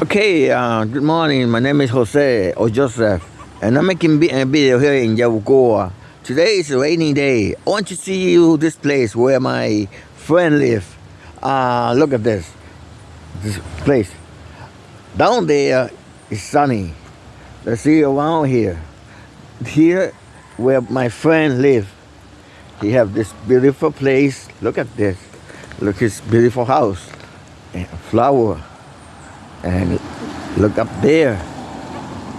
Okay, uh, good morning. My name is Jose or Joseph, and I'm making a video here in Yabucoa. Today is a rainy day. I want to see you this place where my friend live. Uh, look at this, this place. Down there is sunny. Let's see around here. Here, where my friend live, he have this beautiful place. Look at this. Look his beautiful house, flower and look up there.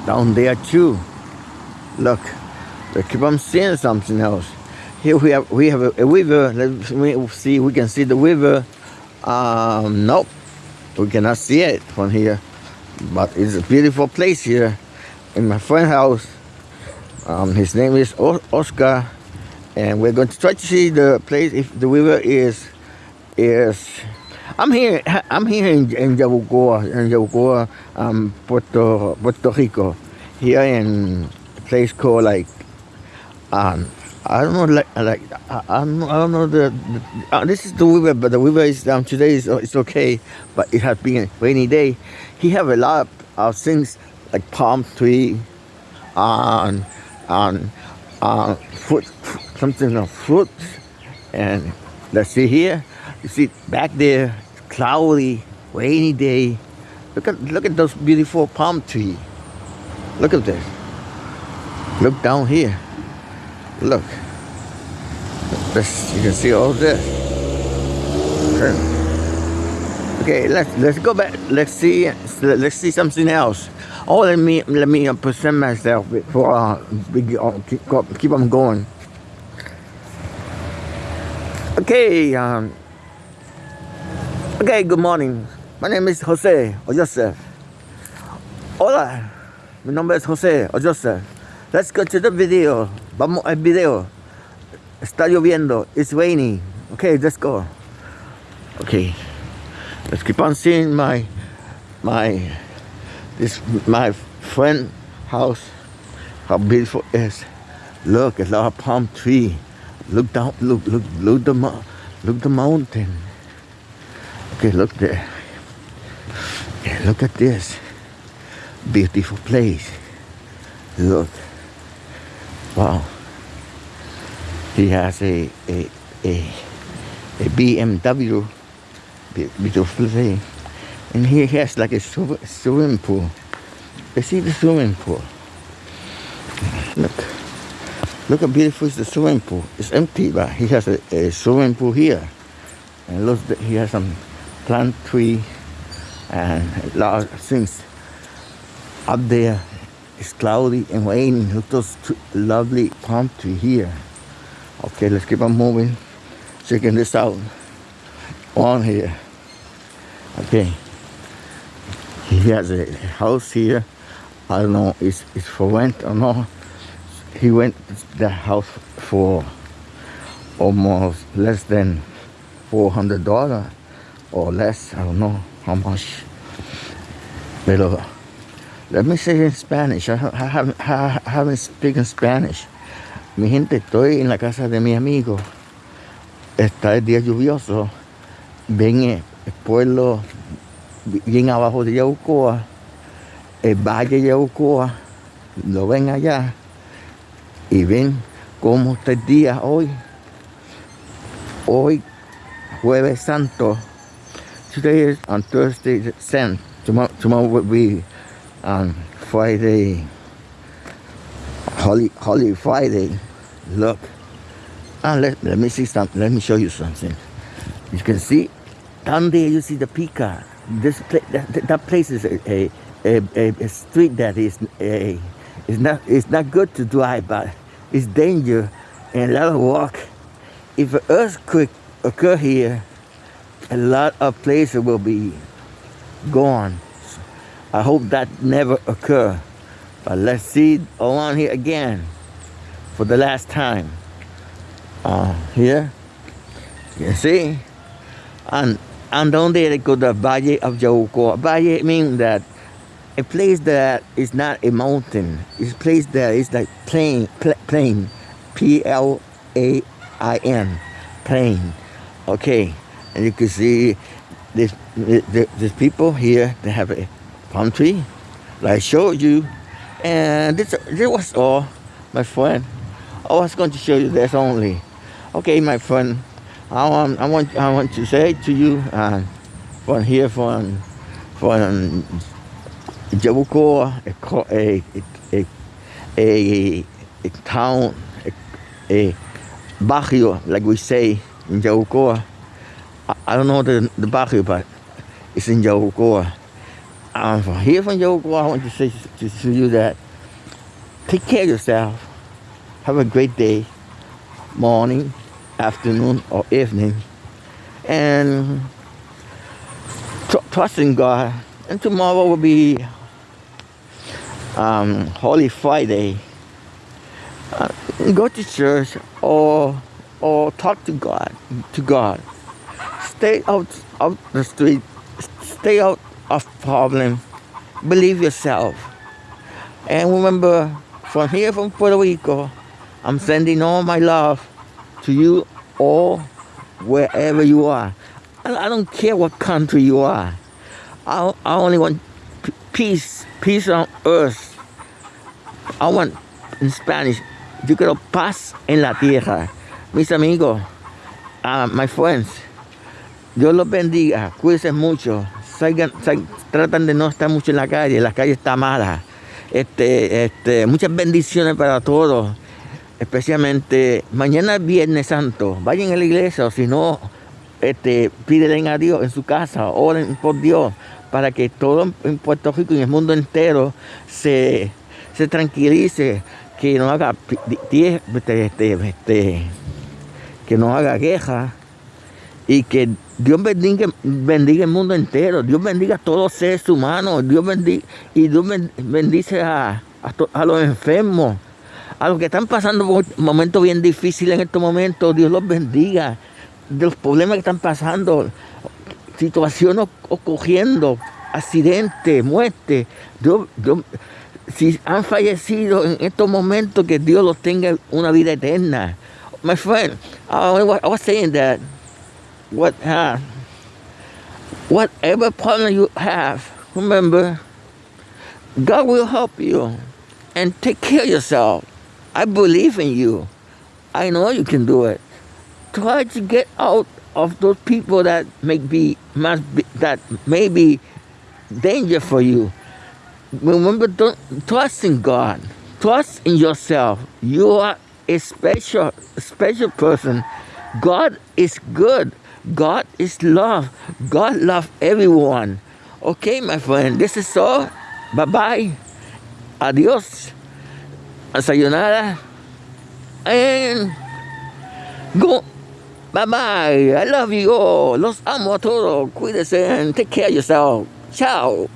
Down there too. Look. We keep on seeing something else. Here we have we have a, a river. Let me see we can see the river. Um nope. We cannot see it from here. But it's a beautiful place here in my friend's house. Um, his name is o Oscar. And we're going to try to see the place if the river is is I'm here. I'm here in, in Yabucoa, in Yabucoa, um, Puerto Puerto Rico. Here in a place called like, um, I don't know, like, like I, I don't, I don't know the. the uh, this is the river, but the river is um today is it's okay, but it has been a rainy day. He have a lot of things like palm tree, and and uh, fruit, something of fruits, and let's see here. You see back there cloudy, rainy day. Look at look at those beautiful palm trees. Look at this. Look down here. Look. This, you can see all this. Okay, let's let's go back. Let's see. Let's see something else. Oh, let me let me present myself before uh, uh, keep, keep on going. Okay. Um, Okay, good morning. My name is Jose or Joseph. Hola, mi nombre es Jose o Joseph. Let's go to the video. Vamos al video. Está lloviendo. It's raining. Okay, let's go. Okay, let's keep on seeing my my this my friend house. How beautiful it is. Look, a lot of palm tree. Look down. Look, look, look the look the mountain. Okay, look there. Look at this. Beautiful place. Look. Wow. He has a a a, a BMW beautiful thing. And here he has like a swimming pool. You see the swimming pool. Look. Look how beautiful is the swimming pool. It's empty, but he has a, a swimming pool here. And look, he has some plant tree and a lot of things up there. It's cloudy and raining. Look those lovely palm tree here. Okay let's keep on moving. Checking this out. On here. Okay. He has a house here. I don't know it's, it's for rent or not. He went the house for almost less than four hundred dollars or less. I don't know how much. Pero let me say in Spanish. I, haven't, I haven't Spanish. Mi gente, estoy en la casa de mi amigo. Está el día lluvioso. Ven el pueblo bien abajo de Yaucoa. El valle de Yaucoa. Lo ven allá. Y ven cómo está el día hoy. Hoy, jueves santo today is on Thursday the 10th. Tomorrow, tomorrow will be on Friday, Holy, Holy Friday. Look. And let, let me see something. Let me show you something. You can see down there you see the peacock. This place, that, that place is a, a, a, a street that is a is not it's not good to drive, but it's danger and a lot of walk. If an earthquake occur here, a lot of places will be gone. I hope that never occur. But let's see around here again for the last time. Uh, here, you see? And, and there they go the Valle of Yauco. Valle means that a place that is not a mountain. It's a place that is like plain, plain, P-L-A-I-N, plain. Okay and you can see this, this people here they have a palm tree, like I showed you. And this, this was all, my friend. I was going to show you this only. Okay, my friend, I want, I want, I want to say to you, uh, from here, from, from Yabucoa, a, a, a, a, town, a, a barrio, like we say in Yabucoa. I, don't know the, the barrio, but it's in Yabucoa. I'm from here from Yabucoa. I want to say to, to you that take care of yourself. Have a great day, morning, afternoon, or evening. And trust in God. And tomorrow will be um, Holy Friday. Uh, go to church or or talk to God. To God. Stay out of the street. Stay out of problem. Believe yourself. And remember, from here from Puerto Rico, I'm sending all my love to you all wherever you are. I don't care what country you are. I, I only want peace, peace on earth. I want, in Spanish, yo quiero paz en la tierra. Mis amigos, uh, my friends, Dios los bendiga, cuídense mucho, tratan de no estar mucho en la calle, la calle está mala. Este, este, muchas bendiciones para todos, especialmente mañana es Viernes Santo, vayan a la iglesia o si no, este, a Dios en su casa, oren por Dios, para que todo en Puerto Rico y en el mundo entero se, se tranquilice, que no haga este, este, este, que no haga queja y que Dios bendiga, bendiga el mundo entero, Dios bendiga a todos los seres humanos, Dios bendiga, y Dios bendice a, a, los enfermos, a los que están pasando momentos bien difíciles en estos momentos, Dios los bendiga de los problemas que están pasando, situaciones ocurriendo, accidentes, muerte. si han fallecido en estos momentos, que Dios los tenga una vida eterna. My friend, I was saying that what, uh, whatever problem you have, remember, God will help you and take care of yourself. I believe in you. I know you can do it try to get out of those people that may be, must be that may be danger for you. Remember, don't trust in God. Trust in yourself. You are a special, special person. God is good. God is love. God loves everyone. Okay, my friend, this is all. Bye-bye. Adios. Sayonara. And go Bye bye. I love you all. Los amo a todos. Cuídense and take care of yourself. Ciao.